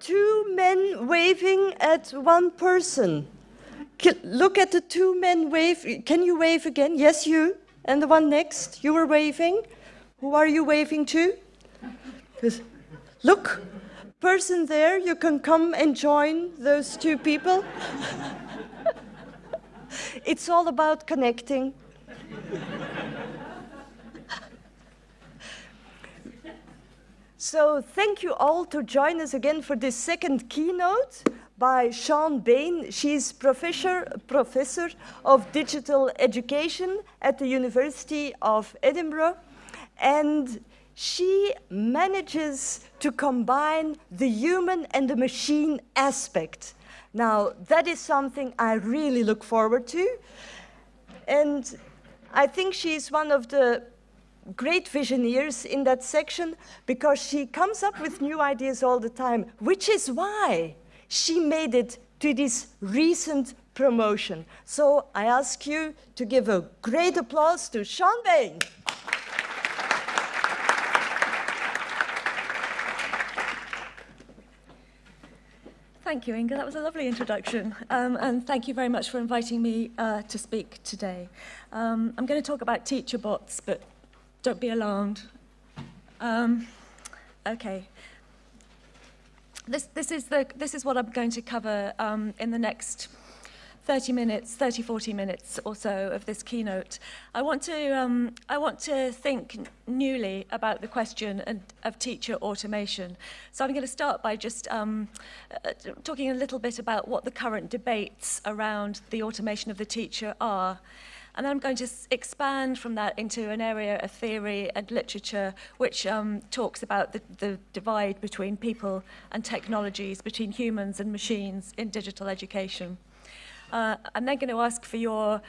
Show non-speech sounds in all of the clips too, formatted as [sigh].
two men waving at one person. Look at the two men wave. Can you wave again? Yes, you. And the one next, you were waving. Who are you waving to? Look, person there, you can come and join those two people. [laughs] it's all about connecting. So thank you all to join us again for this second keynote by Siân Bayne. She's professor, professor of digital education at the University of Edinburgh. And she manages to combine the human and the machine aspect. Now, that is something I really look forward to. And I think she's one of the great visionaries in that section because she comes up with new ideas all the time, which is why she made it to this recent promotion. So I ask you to give a great applause to Siân Bayne. Thank you, Inga. That was a lovely introduction. Um, and thank you very much for inviting me uh, to speak today. Um, I'm going to talk about teacher bots, but don't be alarmed. Um, okay. This, this, is the, this is what I'm going to cover um, in the next 30 minutes, 30, 40 minutes or so of this keynote. I want to, um, I want to think newly about the question and, of teacher automation. So I'm going to start by just um, uh, talking a little bit about what the current debates around the automation of the teacher are. And then I'm going to expand from that into an area of theory and literature which um, talks about the, the divide between people and technologies, between humans and machines in digital education. Uh, I'm then going to ask for your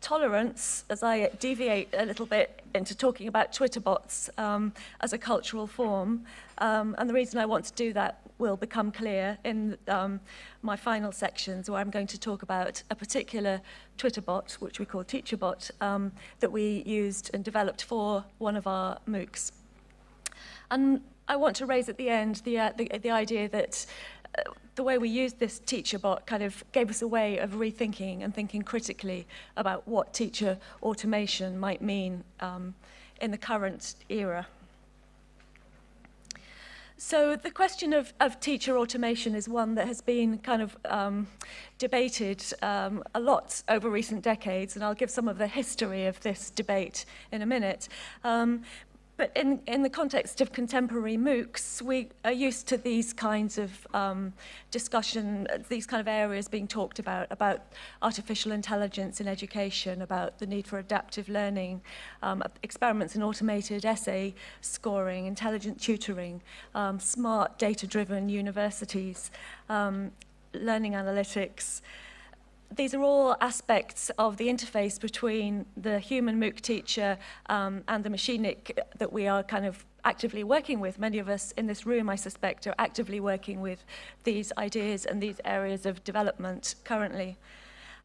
tolerance as I deviate a little bit into talking about Twitter bots um, as a cultural form. Um, and the reason I want to do that will become clear in um, my final sections where I'm going to talk about a particular Twitter bot, which we call TeacherBot, um, that we used and developed for one of our MOOCs. And I want to raise at the end the, uh, the, the idea that uh, the way we used this teacher bot kind of gave us a way of rethinking and thinking critically about what teacher automation might mean um, in the current era. So the question of, of teacher automation is one that has been kind of um, debated um, a lot over recent decades, and I'll give some of the history of this debate in a minute. Um, But in, in the context of contemporary MOOCs, we are used to these kinds of um, discussion, these kind of areas being talked about, about artificial intelligence in education, about the need for adaptive learning, um, experiments in automated essay scoring, intelligent tutoring, um, smart data-driven universities, um, learning analytics, these are all aspects of the interface between the human MOOC teacher um, and the machinic that we are kind of actively working with. Many of us in this room, I suspect, are actively working with these ideas and these areas of development currently.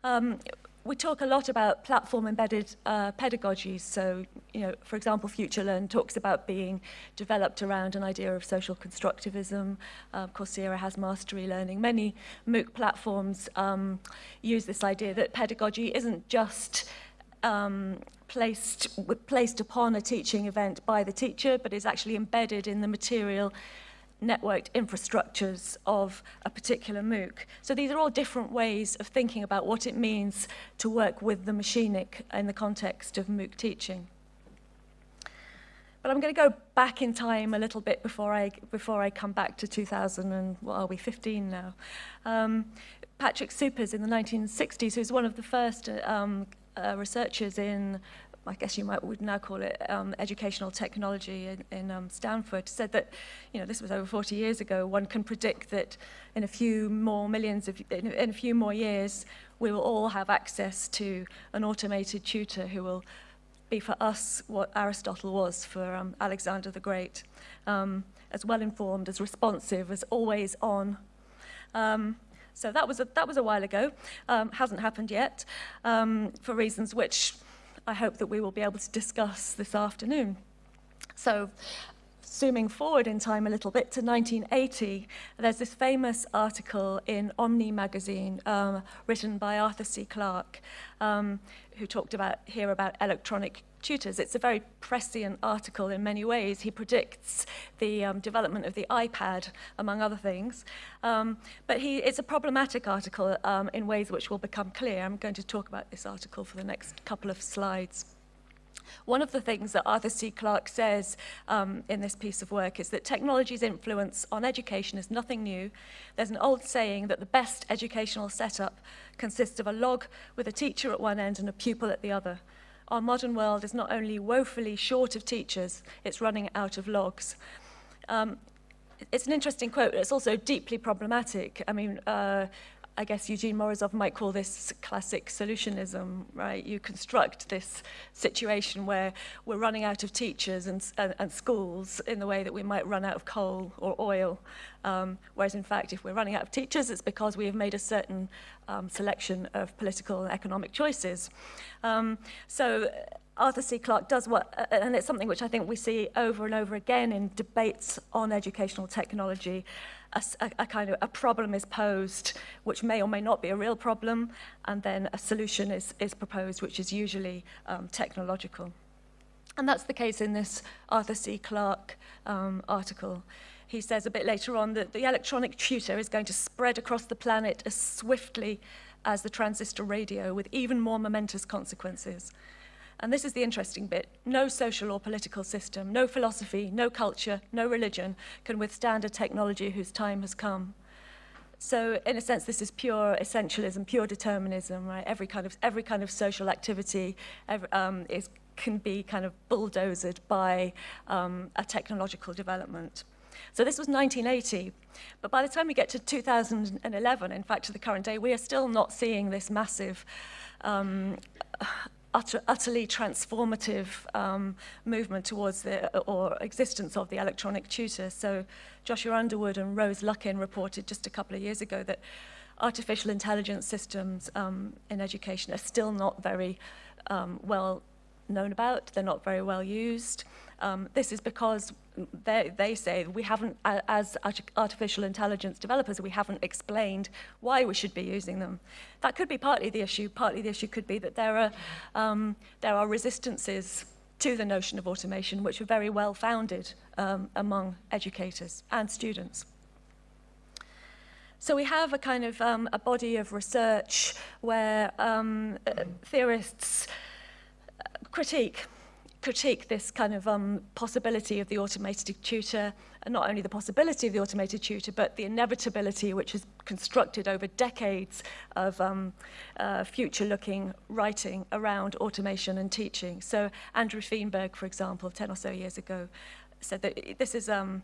Um, we talk a lot about platform embedded uh, pedagogies. So, you know, for example, FutureLearn talks about being developed around an idea of social constructivism. Uh, Coursera has mastery learning. Many MOOC platforms um, use this idea that pedagogy isn't just um, placed, placed upon a teaching event by the teacher, but is actually embedded in the material networked infrastructures of a particular MOOC. So these are all different ways of thinking about what it means to work with the machinic in the context of MOOC teaching. But I'm going to go back in time a little bit before I, before I come back to 2000 and what are we, 15 now. Um, Patrick Suppes in the 1960s, who's one of the first um, uh, researchers in I guess you might would now call it um, educational technology in, in um, Stanford, said that, you know, this was over 40 years ago, one can predict that in a few more millions of, in, in a few more years, we will all have access to an automated tutor who will be for us what Aristotle was for um, Alexander the Great, um, as well informed, as responsive, as always on. Um, so that was a, that was a while ago, um, hasn't happened yet, for reasons which I hope that we will be able to discuss this afternoon. So zooming forward in time a little bit to 1980, there's this famous article in Omni magazine um, written by Arthur C. Clarke, um, who talked about here about electronic tutors. It's a very prescient article in many ways. He predicts the um, development of the iPad, among other things. Um, but he, it's a problematic article um, in ways which will become clear. I'm going to talk about this article for the next couple of slides. One of the things that Arthur C. Clarke says um, in this piece of work is that technology's influence on education is nothing new. There's an old saying that the best educational setup consists of a log with a teacher at one end and a pupil at the other. Our modern world is not only woefully short of teachers, it's running out of logs. Um, it's an interesting quote. It's also deeply problematic. I mean, uh, I guess Eugene Morozov might call this classic solutionism, right? You construct this situation where we're running out of teachers and, and, and schools in the way that we might run out of coal or oil. Um, whereas in fact, if we're running out of teachers, it's because we have made a certain um, selection of political and economic choices. Um, so Arthur C. Clarke does what, uh, and it's something which I think we see over and over again in debates on educational technology, a, a, kind of a problem is posed, which may or may not be a real problem, and then a solution is, is proposed, which is usually um, technological. And that's the case in this Arthur C. Clarke um, article. He says a bit later on that the electronic tutor is going to spread across the planet as swiftly as the transistor radio with even more momentous consequences. And this is the interesting bit. No social or political system, no philosophy, no culture, no religion can withstand a technology whose time has come. So in a sense, this is pure essentialism, pure determinism, right? Every kind of, every kind of social activity every, um, is, can be kind of bulldozed by um, a technological development. So this was 1980, but by the time we get to 2011, in fact, to the current day, we are still not seeing this massive um, utter, utterly transformative um, movement towards the or existence of the electronic tutor. So Joshua Underwood and Rose Luckin reported just a couple of years ago that artificial intelligence systems um, in education are still not very um, well known about, they're not very well used. Um, this is because they, they say we haven't, as artificial intelligence developers, we haven't explained why we should be using them. That could be partly the issue. Partly the issue could be that there are, um, there are resistances to the notion of automation, which are very well founded um, among educators and students. So we have a kind of um, a body of research where um, uh, theorists critique critique this kind of um, possibility of the automated tutor, and not only the possibility of the automated tutor, but the inevitability which is constructed over decades of um, uh, future-looking writing around automation and teaching. So Andrew Feenberg, for example, 10 or so years ago, said that this is, um,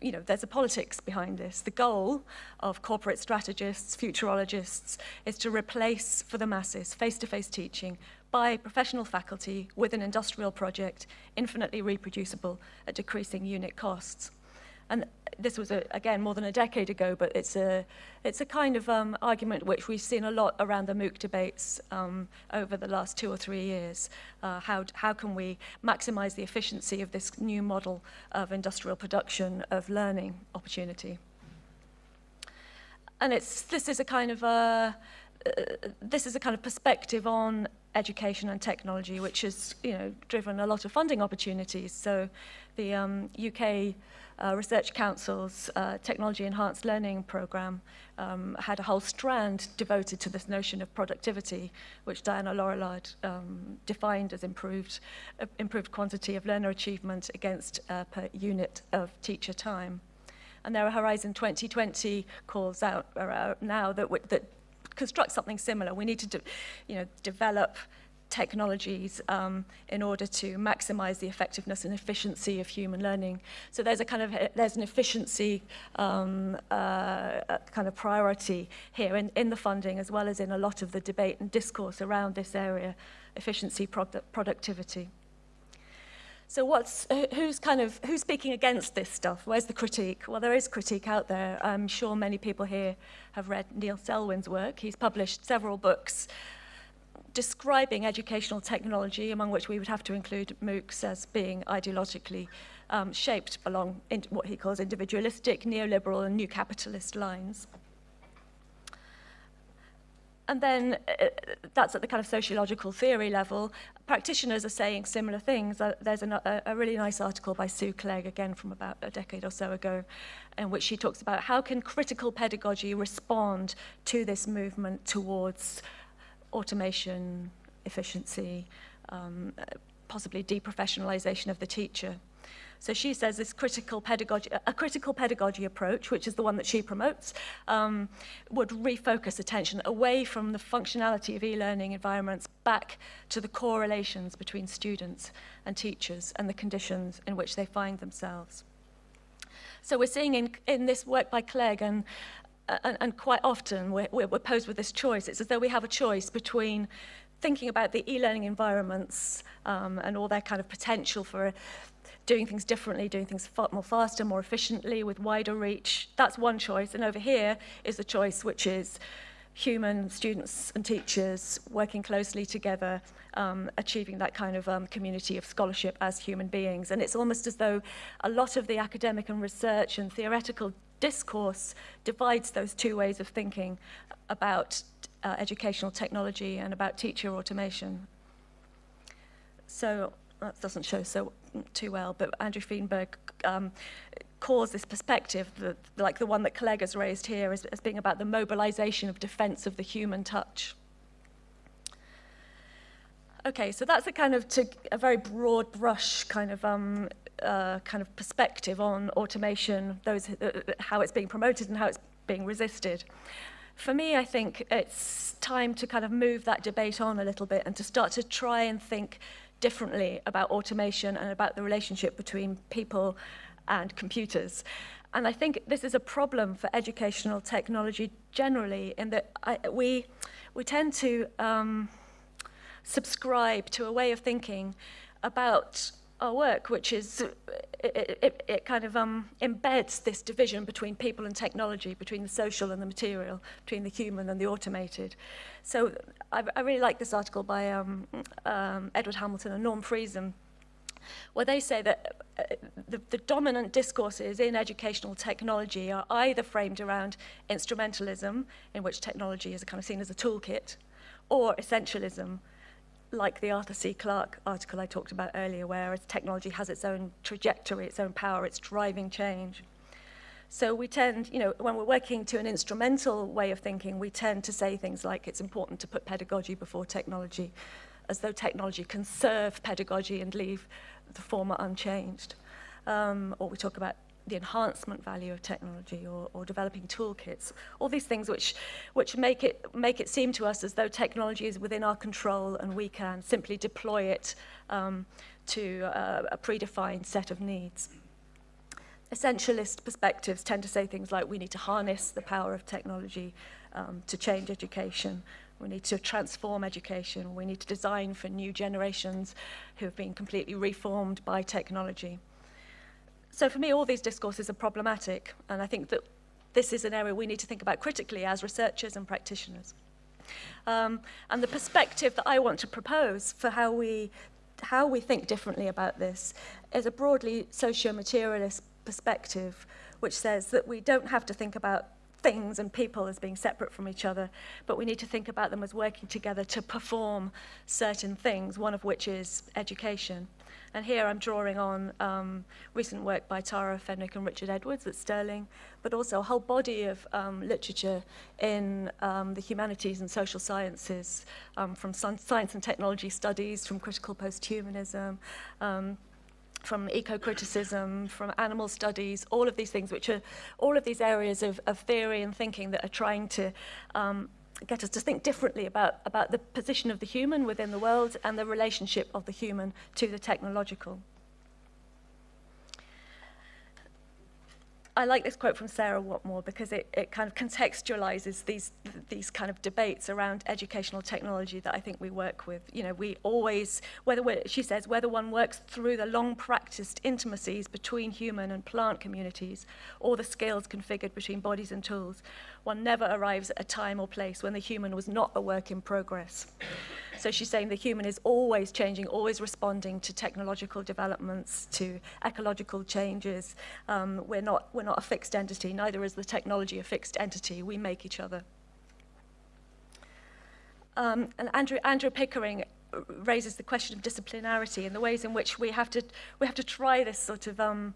you know, there's a politics behind this. The goal of corporate strategists, futurologists, is to replace for the masses face-to-face -face teaching by professional faculty with an industrial project, infinitely reproducible at decreasing unit costs. And this was, a, again, more than a decade ago, but it's a, it's a kind of um, argument which we've seen a lot around the MOOC debates um, over the last two or three years. Uh, how, how can we maximize the efficiency of this new model of industrial production of learning opportunity? And it's, this is a kind of a, uh, this is a kind of perspective on education and technology, which has you know, driven a lot of funding opportunities. So the um, UK uh, Research Council's uh, Technology Enhanced Learning Programme um, had a whole strand devoted to this notion of productivity, which Diana Laurillard um, defined as improved, uh, improved quantity of learner achievement against uh, per unit of teacher time. And there are Horizon 2020 calls out uh, now that, that construct something similar. We need to, you know, develop technologies um, in order to maximize the effectiveness and efficiency of human learning. So there's a kind of there's an efficiency um, uh, kind of priority here in, in the funding as well as in a lot of the debate and discourse around this area, efficiency, product, productivity. So what's, who's kind of, who's speaking against this stuff? Where's the critique? Well, there is critique out there. I'm sure many people here have read Neil Selwyn's work. He's published several books describing educational technology, among which we would have to include MOOCs as being ideologically um, shaped along what he calls individualistic, neoliberal and new capitalist lines. And then uh, that's at the kind of sociological theory level. Practitioners are saying similar things. Uh, there's an, a, a really nice article by Sue Clegg, again from about a decade or so ago, in which she talks about how can critical pedagogy respond to this movement towards automation, efficiency, um, possibly deprofessionalization of the teacher. So she says this critical pedagogy, a critical pedagogy approach, which is the one that she promotes, um, would refocus attention away from the functionality of e-learning environments back to the correlations between students and teachers and the conditions in which they find themselves. So we're seeing in, in this work by Clegg and, and, and quite often we're, we're posed with this choice. It's as though we have a choice between thinking about the e-learning environments um, and all their kind of potential for doing things differently, doing things more faster, more efficiently, with wider reach. That's one choice. And over here is the choice which is human students and teachers working closely together, um, achieving that kind of um, community of scholarship as human beings. And it's almost as though a lot of the academic and research and theoretical discourse divides those two ways of thinking about uh, educational technology and about teacher automation. So that doesn't show so too well, but Andrew Feenberg um, calls this perspective, the, like the one that Clegg has raised here, as, as being about the mobilization of defense of the human touch. Okay, so that's a kind of to, a very broad brush kind of um, uh, kind of perspective on automation, those uh, how it's being promoted and how it's being resisted. For me, I think it's time to kind of move that debate on a little bit and to start to try and think differently about automation and about the relationship between people and computers. And I think this is a problem for educational technology generally in that I, we, we tend to um, subscribe to a way of thinking about our work, which is, it, it, it kind of um, embeds this division between people and technology, between the social and the material, between the human and the automated. So I, I really like this article by um, um, Edward Hamilton and Norm Friesen, where they say that uh, the, the dominant discourses in educational technology are either framed around instrumentalism, in which technology is kind of seen as a toolkit, or essentialism, like the Arthur C. Clarke article I talked about earlier, where technology has its own trajectory, its own power, it's driving change. So we tend, you know, when we're working to an instrumental way of thinking, we tend to say things like it's important to put pedagogy before technology, as though technology can serve pedagogy and leave the former unchanged. Um, or we talk about the enhancement value of technology or, or developing toolkits, all these things which, which make, it, make it seem to us as though technology is within our control and we can simply deploy it um, to uh, a predefined set of needs. Essentialist perspectives tend to say things like we need to harness the power of technology um, to change education, we need to transform education, we need to design for new generations who have been completely reformed by technology. So for me, all these discourses are problematic, and I think that this is an area we need to think about critically as researchers and practitioners. Um, and the perspective that I want to propose for how we, how we think differently about this is a broadly socio-materialist perspective, which says that we don't have to think about things and people as being separate from each other, but we need to think about them as working together to perform certain things, one of which is education. And here I'm drawing on um, recent work by Tara Fenwick and Richard Edwards at Stirling, but also a whole body of um, literature in um, the humanities and social sciences, um, from science and technology studies, from critical posthumanism, um, from eco-criticism, from animal studies, all of these things, which are all of these areas of, of theory and thinking that are trying to um, get us to think differently about, about the position of the human within the world and the relationship of the human to the technological. I like this quote from Sarah Whatmore because it, it kind of contextualizes these, these kind of debates around educational technology that I think we work with. You know, we always, whether she says, whether one works through the long practiced intimacies between human and plant communities or the skills configured between bodies and tools, one never arrives at a time or place when the human was not a work in progress. So she's saying the human is always changing, always responding to technological developments, to ecological changes. Um, we're, not, we're not a fixed entity, neither is the technology a fixed entity. We make each other. Um, and Andrew, Andrew Pickering raises the question of disciplinarity and the ways in which we have to, we have to try this sort of um,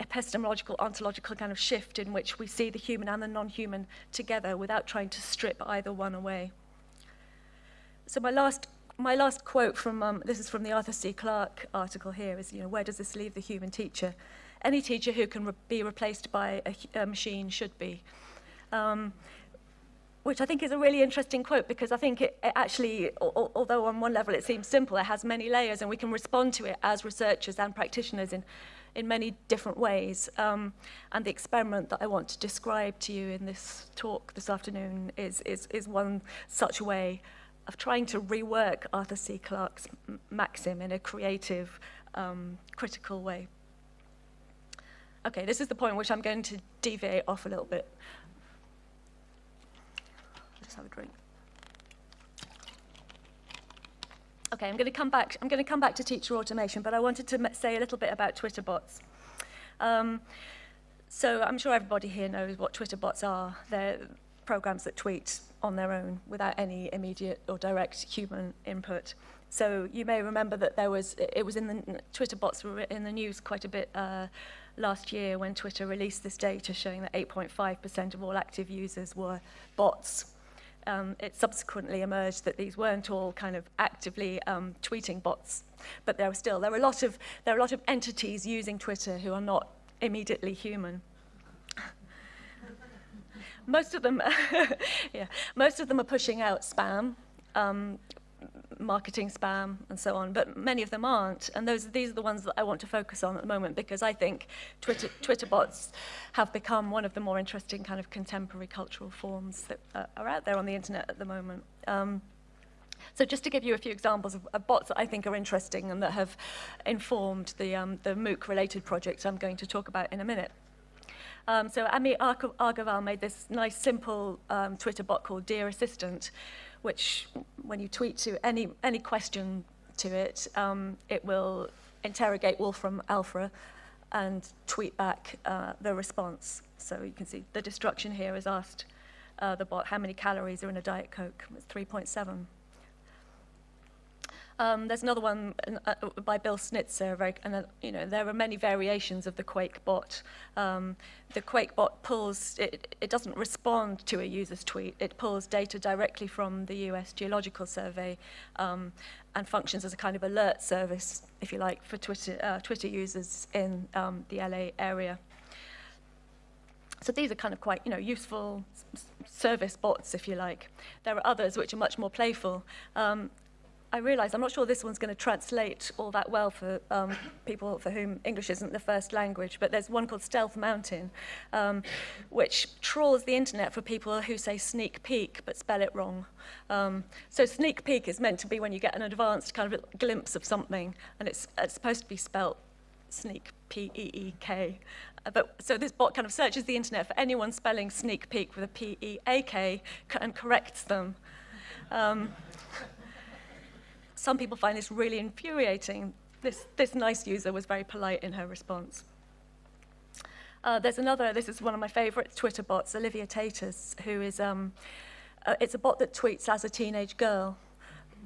epistemological, ontological kind of shift in which we see the human and the non-human together without trying to strip either one away. So my last, my last quote from, um, this is from the Arthur C. Clarke article here, is, you know, where does this leave the human teacher? Any teacher who can re be replaced by a, a machine should be. Um, which I think is a really interesting quote because I think it, it actually, although on one level it seems simple, it has many layers and we can respond to it as researchers and practitioners in, in many different ways. Um, and the experiment that I want to describe to you in this talk this afternoon is, is, is one such way of trying to rework Arthur C. Clarke's maxim in a creative, um, critical way. Okay, this is the point which I'm going to deviate off a little bit have a drink. Okay, I'm going to come back. I'm going to come back to teacher automation, but I wanted to say a little bit about Twitter bots. Um, so I'm sure everybody here knows what Twitter bots are. They're programs that tweet on their own without any immediate or direct human input. So you may remember that there was it was in the Twitter bots were in the news quite a bit uh, last year when Twitter released this data showing that 8.5% of all active users were bots um, it subsequently emerged that these weren't all kind of actively um, tweeting bots, but there were still there are a lot of there are a lot of entities using Twitter who are not immediately human. most of them, [laughs] yeah, most of them are pushing out spam. Um, marketing spam and so on, but many of them aren't. And those, these are the ones that I want to focus on at the moment because I think Twitter, Twitter bots have become one of the more interesting kind of contemporary cultural forms that are out there on the internet at the moment. Um, so just to give you a few examples of, of bots that I think are interesting and that have informed the, um, the MOOC-related project I'm going to talk about in a minute. Um, so Ami Agarwal made this nice, simple um, Twitter bot called Dear Assistant, which when you tweet to any, any question to it, um, it will interrogate Wolfram Alpha and tweet back uh, the response. So you can see the destruction here is asked uh, the bot how many calories are in a Diet Coke. It's 3.7. Um, there's another one uh, by Bill Snitzer, very, and uh, you know there are many variations of the Quake bot. Um, the Quake bot pulls, it, it doesn't respond to a user's tweet, it pulls data directly from the US Geological Survey um, and functions as a kind of alert service, if you like, for Twitter, uh, Twitter users in um, the LA area. So these are kind of quite, you know, useful service bots, if you like. There are others which are much more playful. Um, I realise I'm not sure this one's going to translate all that well for um, people for whom English isn't the first language, but there's one called Stealth Mountain, um, which trawls the internet for people who say sneak peek but spell it wrong. Um, so sneak peek is meant to be when you get an advanced kind of glimpse of something, and it's, it's supposed to be spelt sneak, P-E-E-K. Uh, but, so this bot kind of searches the internet for anyone spelling sneak peek with a P-E-A-K and corrects them. Some people find this really infuriating. This, this nice user was very polite in her response. Uh, there's another, this is one of my favorite Twitter bots, Olivia Taters, who is, um, uh, it's a bot that tweets as a teenage girl.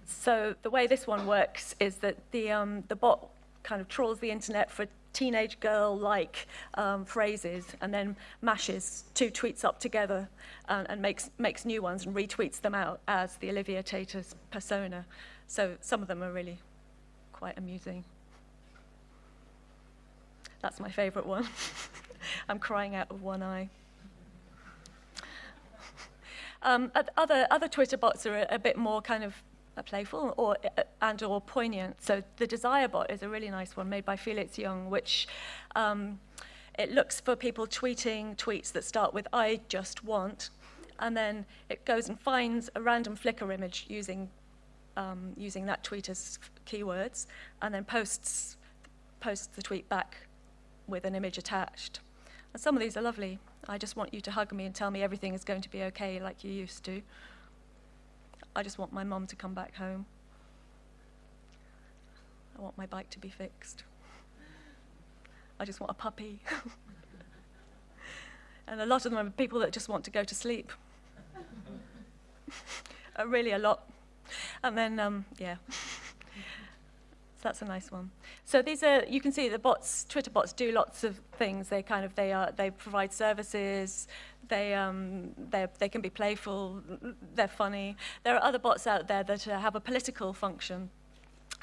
So the way this one works is that the, um, the bot kind of trawls the internet for teenage girl-like um, phrases and then mashes two tweets up together and, and makes, makes new ones and retweets them out as the Olivia Taters persona. So some of them are really quite amusing. That's my favorite one. [laughs] I'm crying out of one eye. [laughs] Um, other, other Twitter bots are a, a bit more kind of uh, playful or, uh, and or poignant. So the Desire bot is a really nice one made by Felix Young, which um, it looks for people tweeting tweets that start with I just want, and then it goes and finds a random Flickr image using um, using that tweet as keywords, and then posts, posts the tweet back with an image attached. And some of these are lovely. I just want you to hug me and tell me everything is going to be okay like you used to. I just want my mom to come back home. I want my bike to be fixed. I just want a puppy. [laughs] and a lot of them are people that just want to go to sleep. [laughs] uh, really a lot. [laughs] And then, um, yeah. so [laughs] that's a nice one. So these are, you can see the bots, Twitter bots do lots of things. They kind of, they are, they provide services, they, um, they can be playful, they're funny. There are other bots out there that uh, have a political function.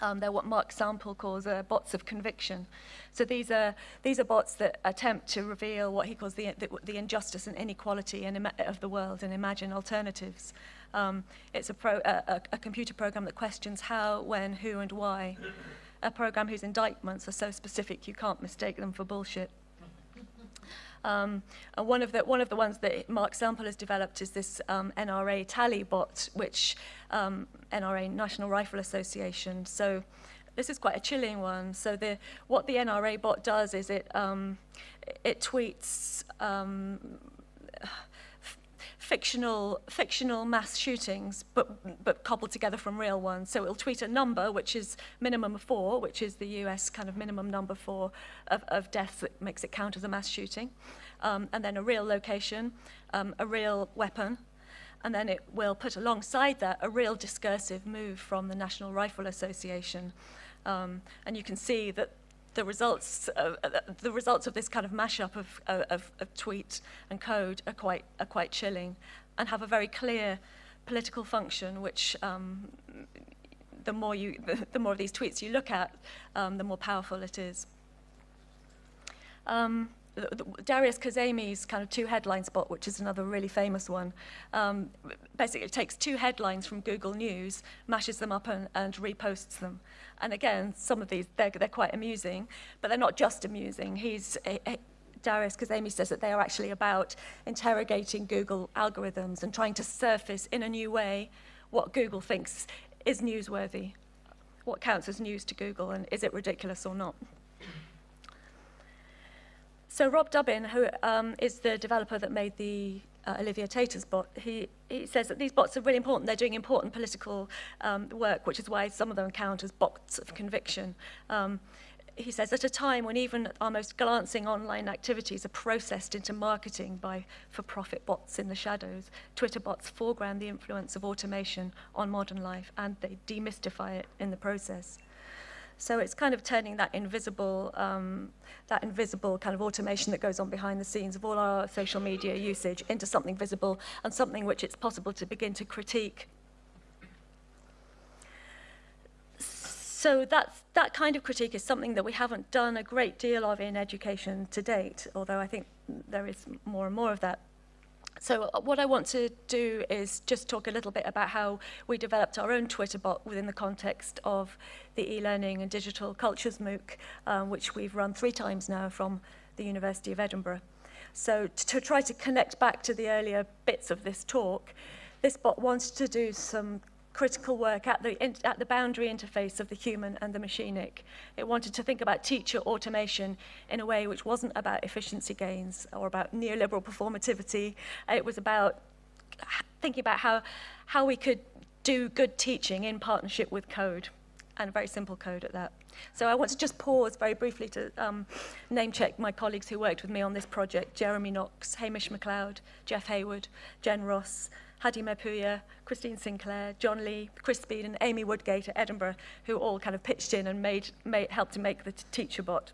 Um, they're what Mark Sample calls uh, bots of conviction. So these are, these are bots that attempt to reveal what he calls the, the, the injustice and inequality in, of the world and imagine alternatives. Um, it's a, pro, a, a computer program that questions how, when, who, and why. A program whose indictments are so specific you can't mistake them for bullshit. Um, and one of the one of the ones that Mark Sample has developed is this um, NRA tally bot, which um, NRA National Rifle Association. So this is quite a chilling one. So the what the NRA bot does is it um, it tweets. Fictional fictional mass shootings, but but cobbled together from real ones. So it'll tweet a number, which is minimum four, which is the U.S. kind of minimum number for of, of deaths that makes it count as a mass shooting, um, and then a real location, um, a real weapon, and then it will put alongside that a real discursive move from the National Rifle Association. Um, and you can see that the results of, uh, the results of this kind of mashup of, of, of tweet and code are quite are quite chilling, and have a very clear political function, which um, the more you the, [laughs] the more of these tweets you look at, um, the more powerful it is. Um, Darius Kazemi's kind of Two Headlines bot, which is another really famous one, um, basically takes two headlines from Google News, mashes them up and, and reposts them. And again, some of these, they're, they're quite amusing, but they're not just amusing. He's, a, a, Darius Kazemi says that they are actually about interrogating Google algorithms and trying to surface in a new way what Google thinks is newsworthy, what counts as news to Google, and is it ridiculous or not. So Rob Dubbin, who um, is the developer that made the uh, Olivia Tater's bot, he, he says that these bots are really important. They're doing important political um, work, which is why some of them count as bots of conviction. Um, he says, at a time when even our most glancing online activities are processed into marketing by for-profit bots in the shadows, Twitter bots foreground the influence of automation on modern life and they demystify it in the process. So it's kind of turning that invisible, um, that invisible kind of automation that goes on behind the scenes of all our social media usage into something visible and something which it's possible to begin to critique. So that's, that kind of critique is something that we haven't done a great deal of in education to date, although I think there is more and more of that. So uh, what I want to do is just talk a little bit about how we developed our own Twitter bot within the context of the e-learning and digital cultures MOOC, um, which we've run three times now from the University of Edinburgh. So to try to connect back to the earlier bits of this talk, this bot wants to do some critical work at the, in, at the boundary interface of the human and the machinic. It wanted to think about teacher automation in a way which wasn't about efficiency gains or about neoliberal performativity. It was about thinking about how, how we could do good teaching in partnership with code, and very simple code at that. So I want to just pause very briefly to um, name check my colleagues who worked with me on this project, Jeremy Knox, Hamish McLeod, Jeff Haywood, Jen Ross, Hadi Mapuya, Christine Sinclair, John Lee, Chris Speed, and Amy Woodgate at Edinburgh, who all kind of pitched in and made, made, helped to make the teacher bot.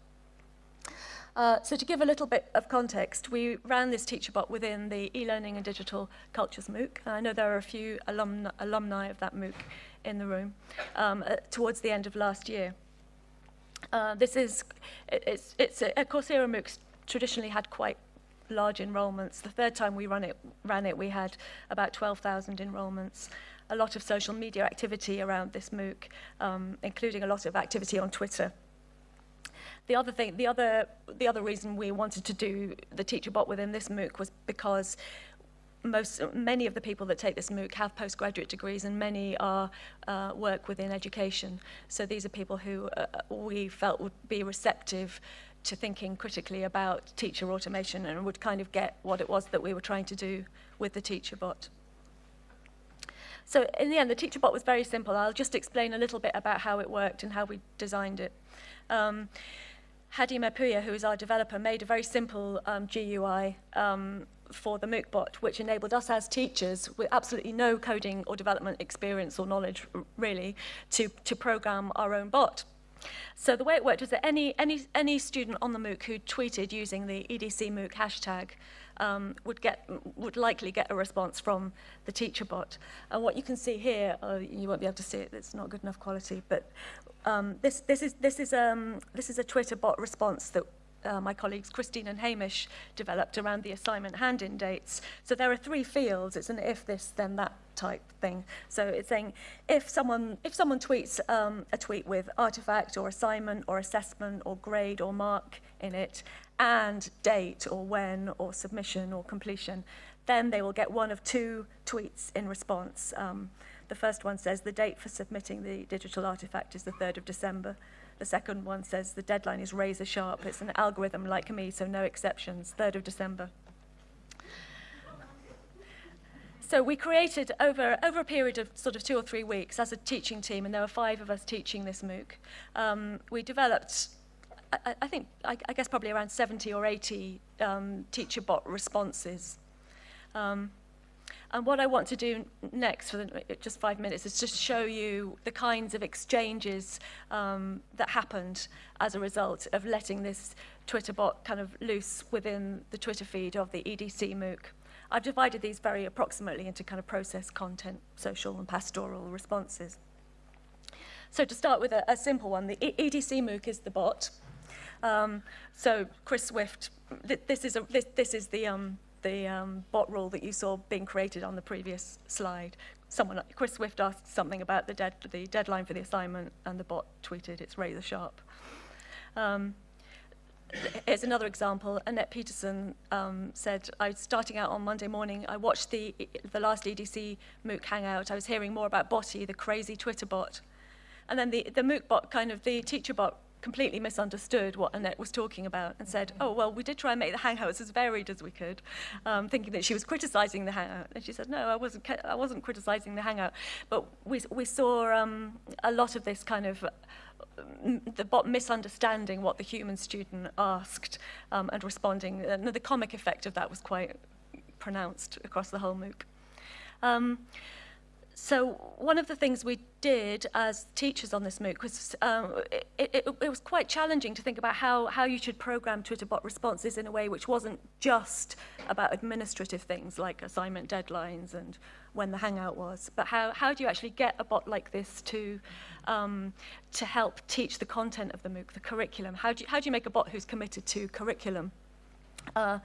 Uh, so to give a little bit of context, we ran this teacher bot within the e-learning and digital cultures MOOC. I know there are a few alumni, alumni of that MOOC in the room um, uh, towards the end of last year. Uh, this is, it's, it's a, a Coursera MOOC's traditionally had quite large enrolments. The third time we ran it, ran it we had about 12,000 enrolments. A lot of social media activity around this MOOC, um, including a lot of activity on Twitter. The other thing, the other, the other reason we wanted to do the teacher bot within this MOOC was because most, many of the people that take this MOOC have postgraduate degrees and many are uh, work within education. So these are people who uh, we felt would be receptive to thinking critically about teacher automation and would kind of get what it was that we were trying to do with the teacher bot. so in the end, the teacher bot was very simple. I'll just explain a little bit about how it worked and how we designed it. Um, Hadi Mapuya, who is our developer, made a very simple um, GUI um, for the MOOC bot, which enabled us as teachers with absolutely no coding or development experience or knowledge, really, to, to program our own bot. So the way it worked was that any, any, any student on the MOOC who tweeted using the EDC MOOC hashtag um, would, get, would likely get a response from the teacher bot. And what you can see here, uh, you won't be able to see it, it's not good enough quality, but um, this, this, is, this, is, um, this is a Twitter bot response that uh, my colleagues Christine and Hamish developed around the assignment hand-in dates. So there are three fields. It's an if this, then that type thing. So it's saying if someone, if someone tweets um, a tweet with artifact or assignment or assessment or grade or mark in it and date or when or submission or completion, then they will get one of two tweets in response. Um, the first one says the date for submitting the digital artifact is the 3rd of December. The second one says the deadline is razor sharp. It's an algorithm like me, so no exceptions, 3rd of December. So we created over, over a period of sort of two or three weeks as a teaching team, and there were five of us teaching this MOOC. Um, we developed, I, I think, I, I guess probably around 70 or 80 um, teacher bot responses. Um, And what I want to do next for the, just five minutes is just show you the kinds of exchanges um, that happened as a result of letting this Twitter bot kind of loose within the Twitter feed of the EDC MOOC. I've divided these very approximately into kind of process, content, social and pastoral responses. So to start with a, a simple one, the EDC MOOC is the bot. Um, so Chris Swift, th this is a, this, this is the um, the um, bot rule that you saw being created on the previous slide. Someone, Chris Swift asked something about the, dead, the deadline for the assignment and the bot tweeted it's razor sharp. Um, here's another example. Annette Peterson um, said, I was starting out on Monday morning. I watched the, the last EDC MOOC hangout. I was hearing more about Botty, the crazy Twitter bot. And then the, the MOOC bot, kind of the teacher bot, completely misunderstood what Annette was talking about and said, oh, well, we did try and make the Hangouts as varied as we could, um, thinking that she was criticizing the Hangout. And she said, no, I wasn't, I wasn't criticizing the Hangout. But we, we saw um, a lot of this kind of the bot misunderstanding what the human student asked um, and responding. And the comic effect of that was quite pronounced across the whole MOOC. So one of the things we did as teachers on this MOOC was um, it, it, was quite challenging to think about how, how you should program Twitter bot responses in a way which wasn't just about administrative things like assignment deadlines and when the hangout was, but how, how do you actually get a bot like this to, um, to help teach the content of the MOOC, the curriculum? How do you, how do you make a bot who's committed to curriculum? Uh,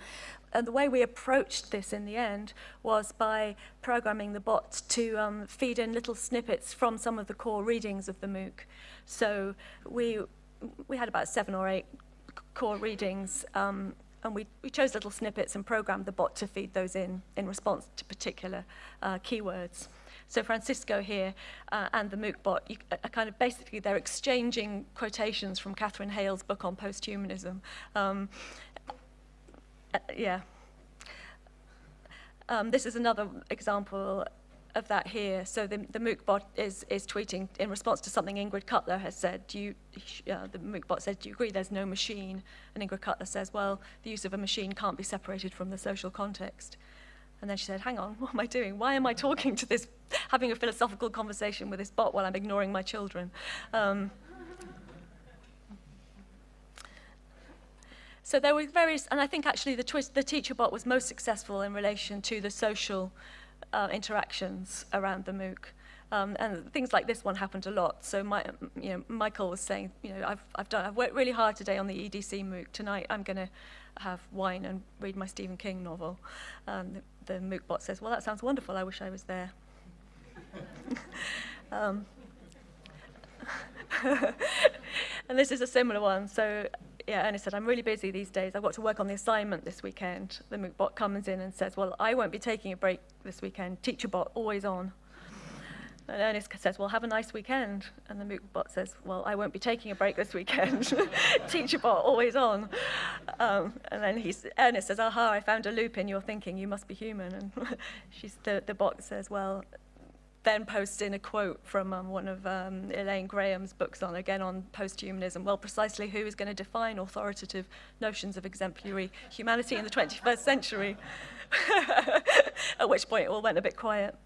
and the way we approached this in the end was by programming the bot to um, feed in little snippets from some of the core readings of the MOOC. So we, we had about seven or eight core readings um, and we, we chose little snippets and programmed the bot to feed those in in response to particular uh, keywords. So Francisco here uh, and the MOOC bot you, are kind of basically they're exchanging quotations from Katherine Hayles' book on posthumanism. Um, uh, yeah. Um, this is another example of that here. So the, the MOOC bot is, is tweeting in response to something Ingrid Cutler has said. Do you, uh, the MOOC bot said, do you agree there's no machine? And Ingrid Cutler says, well, the use of a machine can't be separated from the social context. And then she said, hang on, [laughs] what am I doing? Why am I talking to this, [laughs] having a philosophical conversation with this bot while I'm ignoring my children? Um, So there were various, and I think actually the, twist, the teacher bot was most successful in relation to the social uh, interactions around the MOOC. Um, and things like this one happened a lot. So my, you know, Michael was saying, you know, I've, I've, done, I've worked really hard today on the EDC MOOC. Tonight I'm going to have wine and read my Stephen King novel. Um, the, the MOOC bot says, well, that sounds wonderful. I wish I was there. [laughs] um, [laughs] and this is a similar one. So yeah, Ernest said, I'm really busy these days. I've got to work on the assignment this weekend. The MOOC bot comes in and says, well, I won't be taking a break this weekend. Teacher bot, always on. And Ernest says, well, have a nice weekend. And the MOOC bot says, well, I won't be taking a break this weekend. [laughs] Teacher bot, always on. Um, and then he's, Ernest says, aha, I found a loop in your thinking. You must be human. And [laughs] she's, the, the bot says, well, then posts in a quote from um, one of um, Elaine Graham's books on, again, on post-humanism. Well, precisely who is going to define authoritative notions of exemplary humanity in the 21st century? [laughs] At which point it all went a bit quiet.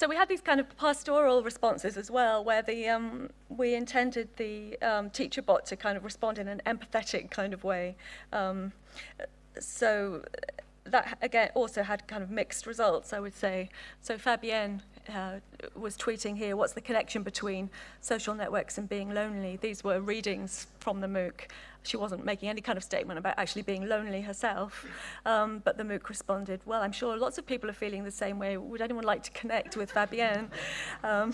So we had these kind of pastoral responses as well, where the, um, we intended the um, teacher bot to kind of respond in an empathetic kind of way. Um, so that again also had kind of mixed results, I would say. So Fabienne uh, was tweeting here, what's the connection between social networks and being lonely? These were readings from the MOOC. She wasn't making any kind of statement about actually being lonely herself, um, but the MOOC responded, well, I'm sure lots of people are feeling the same way. Would anyone like to connect with Fabienne? Um,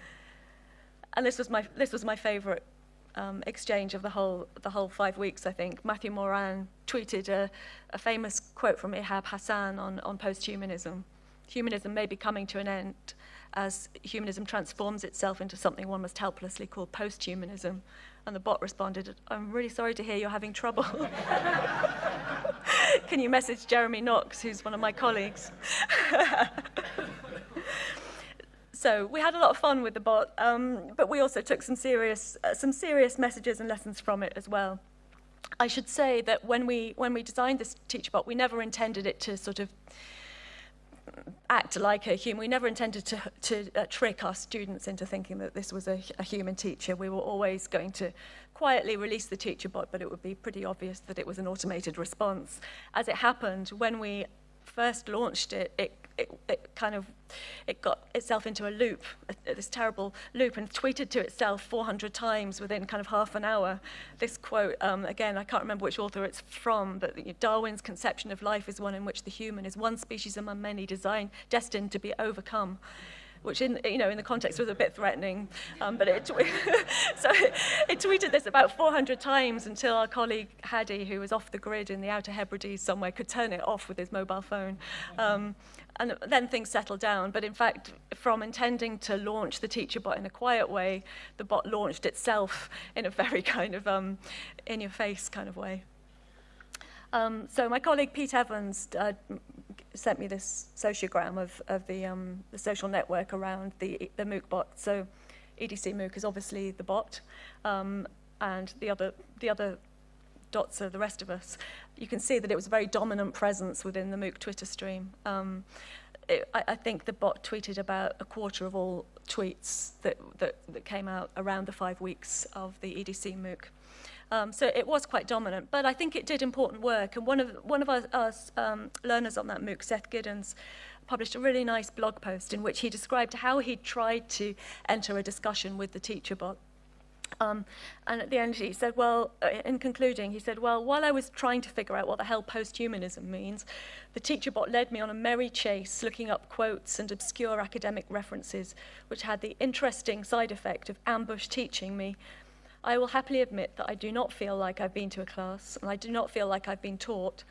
[laughs] and this was my, this was my favorite um, exchange of the whole, the whole five weeks, I think. Matthew Moran tweeted a, a famous quote from Ihab Hassan on, on post-humanism. Humanism may be coming to an end as humanism transforms itself into something one must helplessly call post-humanism. And the bot responded, I'm really sorry to hear you're having trouble. [laughs] Can you message Jeremy Knox, who's one of my colleagues? [laughs] so we had a lot of fun with the bot, um, but we also took some serious, uh, some serious messages and lessons from it as well. I should say that when we, when we designed this TeacherBot, we never intended it to sort of act like a human. We never intended to, to uh, trick our students into thinking that this was a, a human teacher. We were always going to quietly release the teacher bot, but it would be pretty obvious that it was an automated response. As it happened, when we first launched it, it it, it kind of it got itself into a loop, a, this terrible loop, and tweeted to itself 400 times within kind of half an hour. This quote, um, again, I can't remember which author it's from, but you know, Darwin's conception of life is one in which the human is one species among many designed, destined to be overcome which in you know in the context was a bit threatening. Um, but it [laughs] so it, tweeted this about 400 times until our colleague Hadi, who was off the grid in the Outer Hebrides somewhere, could turn it off with his mobile phone. Um, and then things settled down. But in fact, from intending to launch the teacher bot in a quiet way, the bot launched itself in a very [laughs] kind of um, in-your-face kind of way. Um, so my colleague Pete Evans uh, sent me this sociogram of, of the, um, the social network around the, the MOOC bot. So EDC MOOC is obviously the bot, um, and the other, the other dots are the rest of us. You can see that it was a very dominant presence within the MOOC Twitter stream. Um, it, I, I think the bot tweeted about a quarter of all tweets that, that, that came out around the five weeks of the EDC MOOC. Um, so it was quite dominant, but I think it did important work. And one of, one of our, our um, learners on that MOOC, Seth Giddens, published a really nice blog post in which he described how he tried to enter a discussion with the teacher bot. Um, and at the end he said, well, uh, in concluding, he said, well, while I was trying to figure out what the hell post-humanism means, the teacher bot led me on a merry chase looking up quotes and obscure academic references, which had the interesting side effect of ambush teaching me I will happily admit that I do not feel like I've been to a class, and I do not feel like I've been taught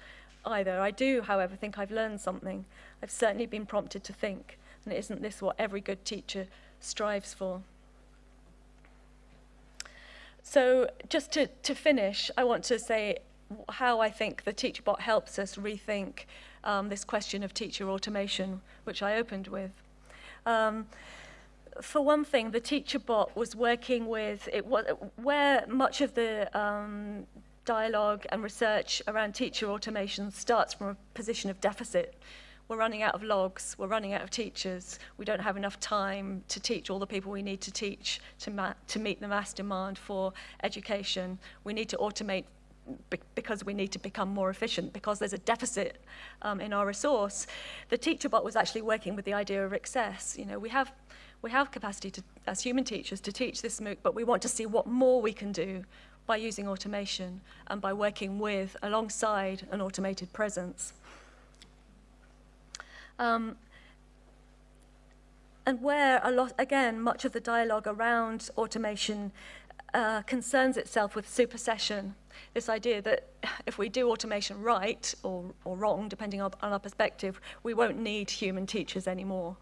either. I do, however, think I've learned something. I've certainly been prompted to think, and isn't this what every good teacher strives for? So just to, to finish, I want to say how I think the TeacherBot helps us rethink um, this question of teacher automation, which I opened with. Um, for one thing, the teacher bot was working with, it was, where much of the um, dialogue and research around teacher automation starts from a position of deficit. We're running out of logs, we're running out of teachers, we don't have enough time to teach all the people we need to teach to, to meet the mass demand for education. We need to automate because we need to become more efficient, because there's a deficit um, in our resource. The teacher bot was actually working with the idea of excess. You know, we have we have capacity to, as human teachers to teach this MOOC, but we want to see what more we can do by using automation and by working with, alongside an automated presence. Um, and where a lot, again, much of the dialogue around automation uh, concerns itself with supersession, this idea that [sighs] if we do automation right or, or wrong, depending on, on our perspective, we won't need human teachers anymore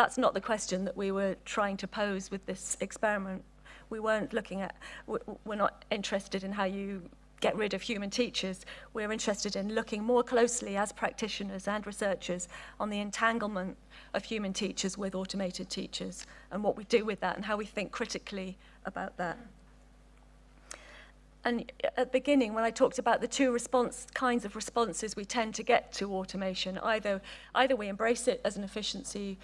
that's not the question that we were trying to pose with this experiment. We weren't looking at, we're not interested in how you get rid of human teachers. We're interested in looking more closely as practitioners and researchers on the entanglement of human teachers with automated teachers and what we do with that and how we think critically about that. And at the beginning, when I talked about the two response kinds of responses we tend to get to automation, either, either we embrace it as an efficiency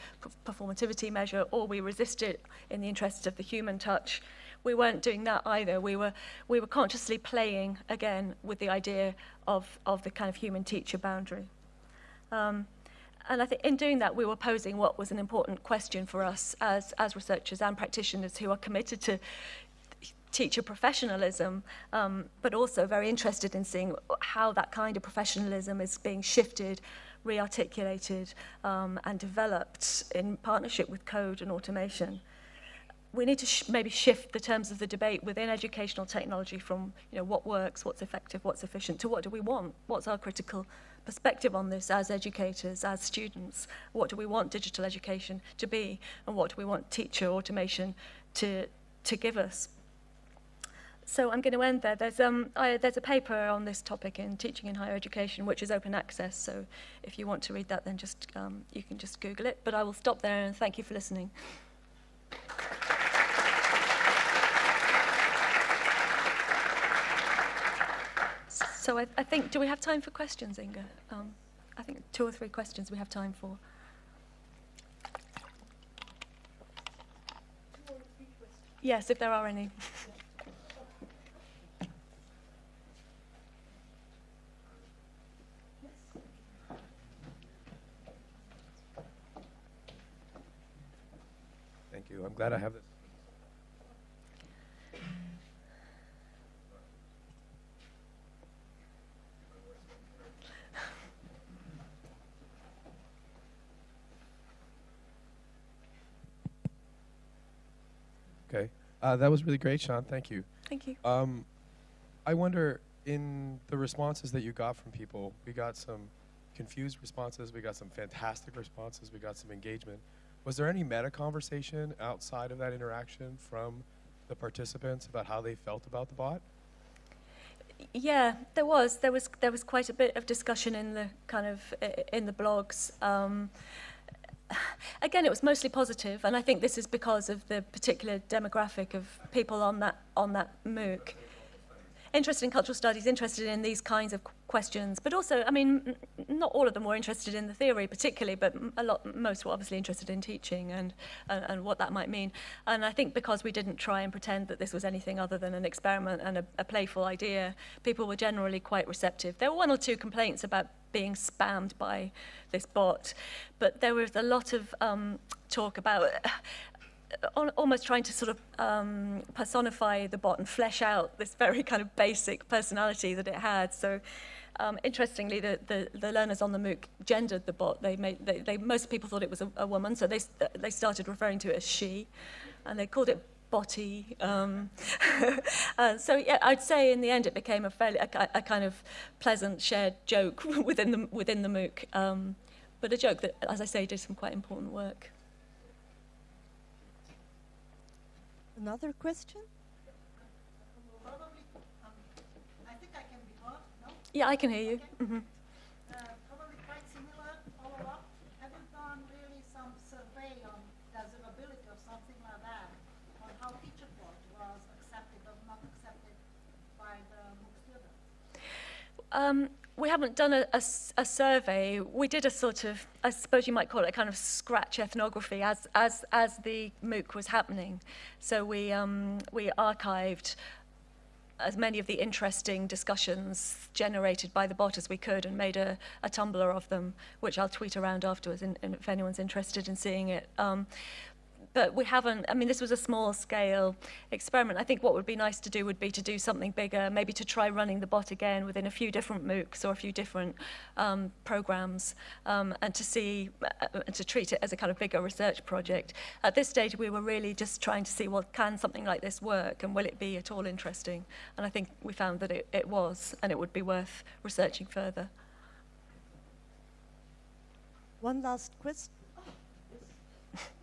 performativity measure or we resist it in the interest of the human touch. We weren't doing that either. We were, we were consciously playing, again, with the idea of, of the kind of human teacher boundary. Um, and I think in doing that, we were posing what was an important question for us as, as researchers and practitioners who are committed to teacher professionalism, um, but also very interested in seeing how that kind of professionalism is being shifted, rearticulated, um, and developed in partnership with code and automation. We need to sh maybe shift the terms of the debate within educational technology from you know, what works, what's effective, what's efficient, to what do we want? What's our critical perspective on this as educators, as students? What do we want digital education to be? And what do we want teacher automation to, to give us? So I'm going to end there. There's, um, I, there's a paper on this topic in Teaching in Higher Education, which is open access. So if you want to read that, then just um, you can just Google it. But I will stop there and thank you for listening. So I, I think, do we have time for questions, Inga? Um, I think two or three questions we have time for. Yes, if there are any. I'm glad I have this. Okay. Uh, that was really great, Siân. Thank you. Thank you. Um, I wonder, in the responses that you got from people, we got some confused responses, we got some fantastic responses, we got some engagement. Was there any meta conversation outside of that interaction from the participants about how they felt about the bot? Yeah, there was. There was there was quite a bit of discussion in the kind of in the blogs. Um, again, it was mostly positive, and I think this is because of the particular demographic of people on that on that MOOC interested in cultural studies, interested in these kinds of questions, but also, I mean, not all of them were interested in the theory particularly, but a lot, most were obviously interested in teaching and, and, and what that might mean. And I think because we didn't try and pretend that this was anything other than an experiment and a, a playful idea, people were generally quite receptive. There were one or two complaints about being spammed by this bot, but there was a lot of um, talk about almost trying to sort of um, personify the bot and flesh out this very kind of basic personality that it had. So um, interestingly, the, the, the learners on the MOOC gendered the bot. They made, they, they, most people thought it was a, a woman, so they, they started referring to it as she, and they called it botty. Um, [laughs] uh, so yeah, I'd say in the end it became a fairly a, a kind of pleasant shared joke [laughs] within the within the MOOC, um, but a joke that, as I say, did some quite important work. Another question? Probably, um, I think I can be heard, no? Yeah, I can hear you. Okay. Mm -hmm. uh, probably quite similar, follow up. Have you done really some survey on desirability or something like that, on how TeacherBot was accepted or not accepted by the MOOC students? Um, we haven't done a, a, a, survey. We did a sort of, I suppose you might call it a kind of scratch ethnography as, as, as the MOOC was happening. So we, um, we archived as many of the interesting discussions generated by the bot as we could and made a, a Tumblr of them, which I'll tweet around afterwards in, in, if anyone's interested in seeing it. Um, but we haven't, I mean, this was a small scale experiment. I think what would be nice to do would be to do something bigger, maybe to try running the bot again within a few different MOOCs or a few different um, programs um, and to see, uh, to treat it as a kind of bigger research project. At this stage, we were really just trying to see, well, can something like this work and will it be at all interesting? And I think we found that it, it was and it would be worth researching further. One last question.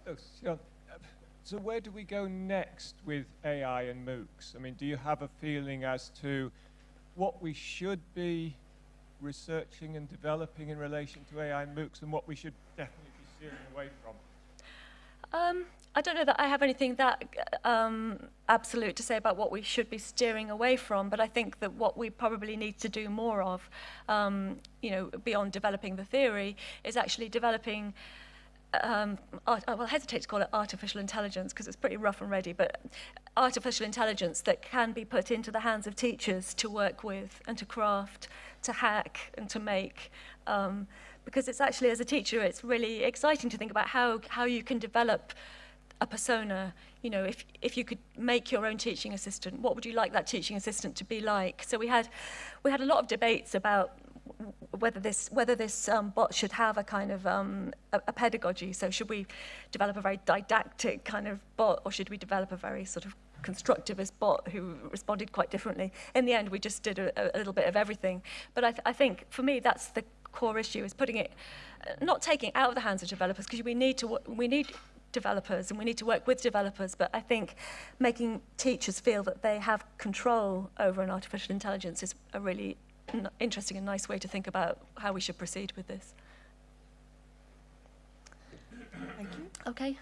Oh, sure. So where do we go next with AI and MOOCs? I mean, do you have a feeling as to what we should be researching and developing in relation to AI and MOOCs and what we should definitely be steering away from? Um, I don't know that I have anything that um, absolute to say about what we should be steering away from, but I think that what we probably need to do more of, um, you know, beyond developing the theory, is actually developing um, art, I will hesitate to call it artificial intelligence because it's pretty rough and ready, but artificial intelligence that can be put into the hands of teachers to work with and to craft, to hack and to make. Um, because it's actually, as a teacher, it's really exciting to think about how, how you can develop a persona. You know, if, if you could make your own teaching assistant, what would you like that teaching assistant to be like? So we had, we had a lot of debates about whether this whether this um, bot should have a kind of um, a, a pedagogy. So should we develop a very didactic kind of bot, or should we develop a very sort of constructivist bot who responded quite differently? In the end, we just did a, a little bit of everything. But I, th I think for me, that's the core issue: is putting it, uh, not taking out of the hands of developers, because we need to we need developers and we need to work with developers but I think making teachers feel that they have control over an artificial intelligence is a really interesting and nice way to think about how we should proceed with this. Thank you. Okay.